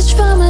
the trauma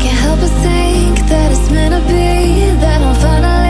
can't help but think that it's meant to be That I'm finally